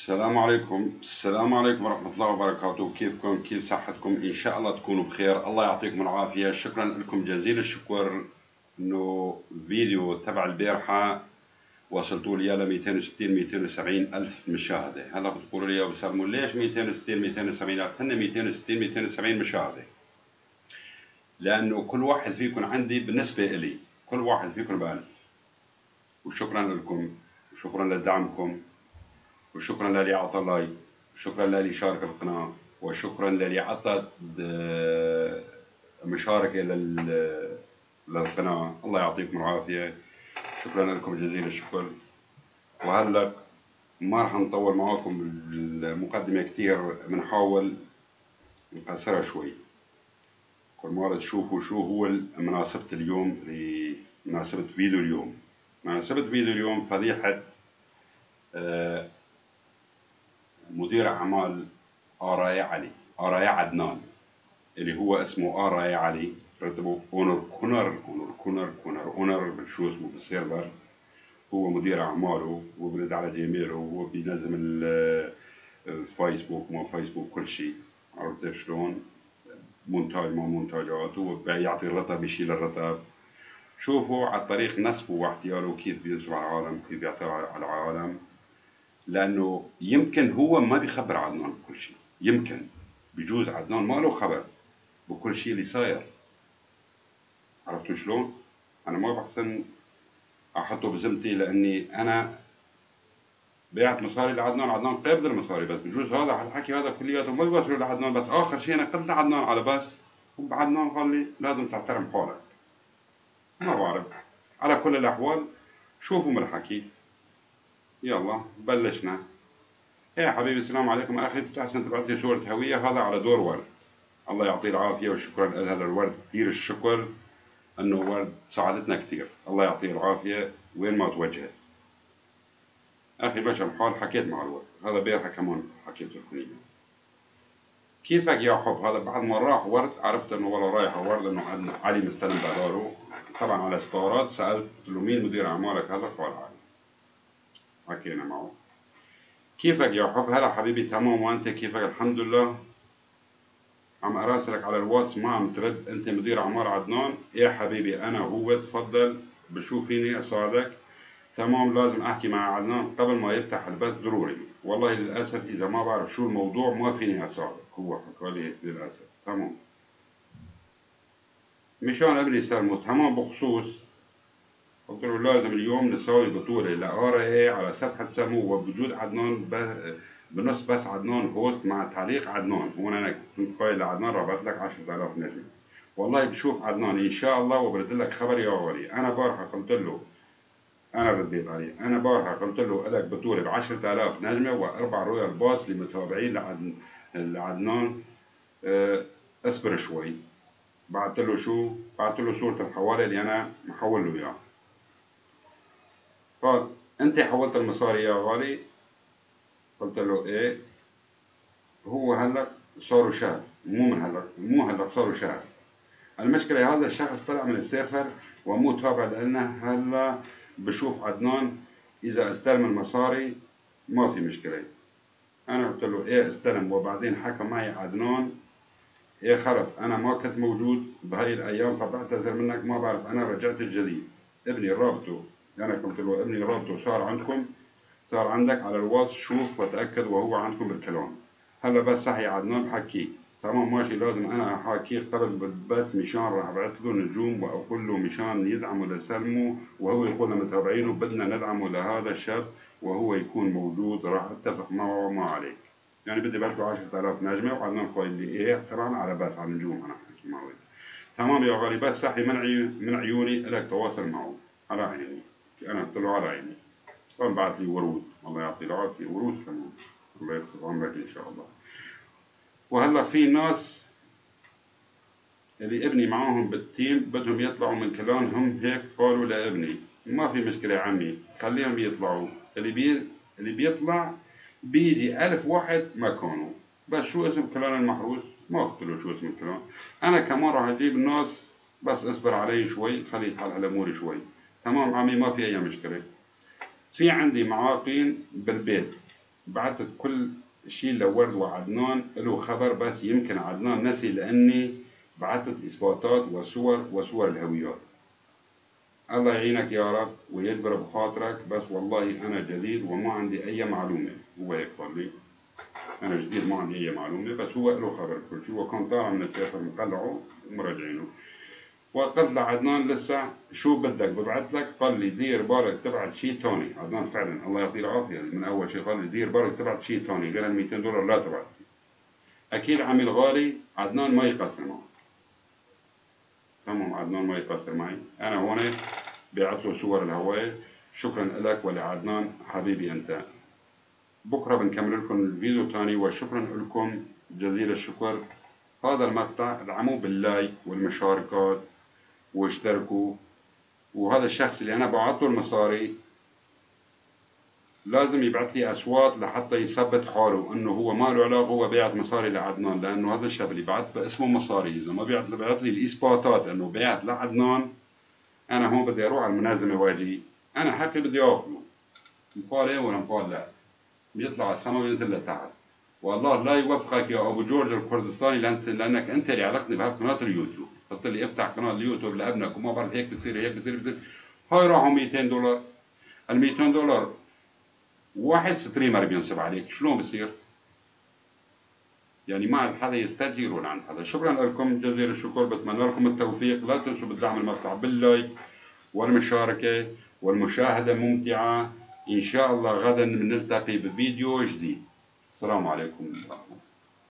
السلام عليكم. السلام عليكم ورحمة الله وبركاته. كيفكم؟ كيف صحتكم؟ إن شاء الله تكونوا بخير. الله يعطيكم العافية. شكرا لكم. جزيل الشكر. إنه فيديو تبع البارحة وصلتوا لي ل 260 270 ألف مشاهدة. هلا بتقولوا لي يا سلمون ليش 260 270 ألف هن 260 270 مشاهدة. لأنه كل واحد فيكم عندي بالنسبة إلي كل واحد فيكم بألف. وشكرا لكم. وشكرا لدعمكم. وشكرا للي أعطى لايك شكرا للي شارك القناة وشكرا للي عطى مشاركة للقناة. الله يعطيكم العافية. شكرا لكم جزيل الشكر. وهلأ ما راح نطول معاكم المقدمة كتير بنحاول نقصرها شوي. كل مرة تشوفوا شو هو مناسبة اليوم لمناسبة فيديو اليوم. مناسبة فيديو اليوم فضيحة آه مدير أعمال آراي علي آراي عدنان اللي هو اسمه آراي علي رتبه أونر كونر أونر كونر كونر أونر شو اسمه بالسيرفر هو مدير أعماله وبرد على جيميله وهو بينظم الفيسبوك مو فيسبوك كل شيء. عرفت شلون؟ مونتاج ما مونتاجات هو بيعطي الرتب بيشيل الرتب. شوفوا على طريق نصبه واحتياله كيف بينصب على العالم كيف بيعطي على العالم. لأنه يمكن هو ما بيخبر عدنان بكل شيء. يمكن. بجوز عدنان ما له خبر بكل شيء اللي صاير. عرفتوا شلون؟ أنا ما بحسن أحطه بذمتي لأني أنا بعت مصاري لعدنان عدنان قابل المصاري بس. بجوز هذا الحكي هذا كلياته ما بيوصلوا لعدنان بس. آخر شيء أنا قلت لعدنان على بس وعدنان قال لي لازم تحترم حالك ما بعرف. على كل الأحوال شوفوا من الحكي. يلا بلشنا. يا حبيبي السلام عليكم أخي. بتحسن تبعت لي صورة هوية. هذا على دور ورد. الله يعطيه العافية وشكرا لها للورد كثير الشكر إنه ورد ساعدتنا كثير. الله يعطيه العافية. وين ما توجهت أخي بشر الحال حكيت مع الورد. هذا بيرها كمان حكيت لكم كيفك يا حب؟ هذا بعد ما راح ورد عرفت إنه والله رايح ورد إنه علي مستلم بداره طبعا على سبارات سألت له مين مدير أعمالك هذا؟ قال علي. حكينا معه. كيفك يا حب؟ هلا حبيبي تمام. وأنت كيفك؟ الحمد لله. عم أراسلك على الواتس ما عم ترد. أنت مدير اعمال عدنان. يا حبيبي؟ أنا هو. تفضل. بشوف فيني أساعدك. تمام. لازم أحكي مع عدنان قبل ما يفتح البث. ضروري. والله للأسف إذا ما بعرف شو الموضوع ما فيني اساعدك هو حكى لي هيك للأسف. تمام. مشان ابني سلمو. تمام. بخصوص قلت له لازم اليوم نسوي بطولة. ل RA على صفحة سمو وبوجود عدنان بنص بس عدنان host مع تعليق عدنان. هون أنا كنت قايل لعدنان رابط لك 10000 نجم والله بشوف عدنان إن شاء الله وبرد لك خبر يا غالي أنا بارحة قلت له أنا رديت عليه أنا بارحة قلت له لك بطولة ب 10000 نجمة وأربع رويال باص لمتابعين لعدن لعدنان. أه اصبر شوي. بعت له شو؟ بعت له صورة الحوالي اللي أنا محول له اياها قال أنت حولت المصاري يا غالي؟ قلت له إيه؟ هو هلا صاروا شهر مو من هلا مو هلا صاروا شهر المشكلة هذا الشخص طلع من السفر ومو تابع لنا هلا بشوف عدنان إذا استلم المصاري ما في مشكلة. أنا قلت له إيه استلم؟ وبعدين حكى معي عدنان إيه خلص أنا ما كنت موجود بهاي الأيام فبعتذر منك ما بعرف أنا رجعت الجديد. ابني رابطه. أنا قلت له ابني رابطه صار عندكم صار عندك على الواتس شوف وتأكد وهو عندكم بالكلام. هلا بس صحي عدنان بحكي. تمام ماشي لازم أنا أحاكيه قبل بس مشان راح أبعث له نجوم وأقول له مشان يدعموا لسلمه وهو يقول لمتابعينه بدنا ندعمه لهذا الشاب وهو يكون موجود راح أتفق معه وما عليك. يعني بدي له 10000 نجمة وعدنان قايل لي إيه طبعا على بس على النجوم أنا احكي معه تمام يا غالي بس صحي من عيوني لك تواصل معه. على عيني أنا قلت على عيني بعث لي ورود. الله يعطيه العافيه ورود كمان الله يختصر عمرك إن شاء الله. وهلا في ناس اللي ابني معاهم بال team بدهم يطلعوا من كلامهم هيك قالوا لابني ما في مشكلة يا عمي خليهم يطلعوا. اللي بي اللي بيطلع بيدي ألف واحد مكانه بس شو اسم كلام المحروس؟ ما قلت له شو اسم الكلام أنا كمان راح أجيب الناس بس اصبر علي شوي خلي يتحل على أموري شوي. تمام عمي ما في أي مشكلة. في عندي معاقين بالبيت. بعثت كل شيء لورد وعدنان له خبر بس يمكن عدنان نسي لأني بعثت إثباتات وصور وصور الهويات. الله يعينك يا رب ويجبر بخاطرك بس والله أنا جديد وما عندي أي معلومة. هو هيك قال لي. أنا جديد ما عندي أي معلومة بس هو له خبر. كل شيء وكان طالع من السفر مقلعه ومراجعينه. وقلت لعدنان لسه شو بدك؟ ببعث لك قال لي دير بالك تبعت شيء ثاني عدنان فعلا الله يعطيه العافية. من أول شيء قال لي دير بالك تبعت شيء ثاني غير ال 200 دولار لا تبعت. أكيد عمي الغالي عدنان ما يقصر معه. تمام عدنان ما يقصر معي. أنا هون بعت له صور الهواء. شكرا لك ولعدنان. حبيبي أنت. بكرة بنكمل لكم الفيديو الثاني وشكرا لكم. جزيل الشكر. هذا المقطع ادعموه باللايك والمشاركات. واشتركوا. وهذا الشخص اللي أنا بعته المصاري لازم يبعث لي أصوات لحتى يثبت حاله إنه هو ما له علاقة هو بيعت مصاري لعدنان لأنه هذا الشاب اللي بعت باسمه مصاري. إذا ما بيعت بيعت لي الإثباتات إنه بيعت لعدنان أنا هون بدي أروح على المنازمه وأجي. أنا حكي بدي آخذه. مقال إيه ولا مقال لا؟ بيطلع على السما وينزل لتحت. والله لا يوفقك يا أبو جورج الكردستاني لأنك أنت اللي علقتني بهالقناة اليوتيوب. قلت لي افتح قناة اليوتيوب لأبنك وما بعرف هيك بصير هيك بصير بصير. هاي راحوا 200 دولار. ال 200 دولار واحد streamer بينصب عليك. شلون بصير؟ يعني ما عند حدا يستجير ولا عند حدا. شكرا لكم جزيل الشكر. بتمنى لكم التوفيق. لا تنسوا بدعم المقطع بال like والمشاركة والمشاهدة ممتعة. إن شاء الله غدا بنلتقي بفيديو جديد. السلام عليكم. ورحمة الله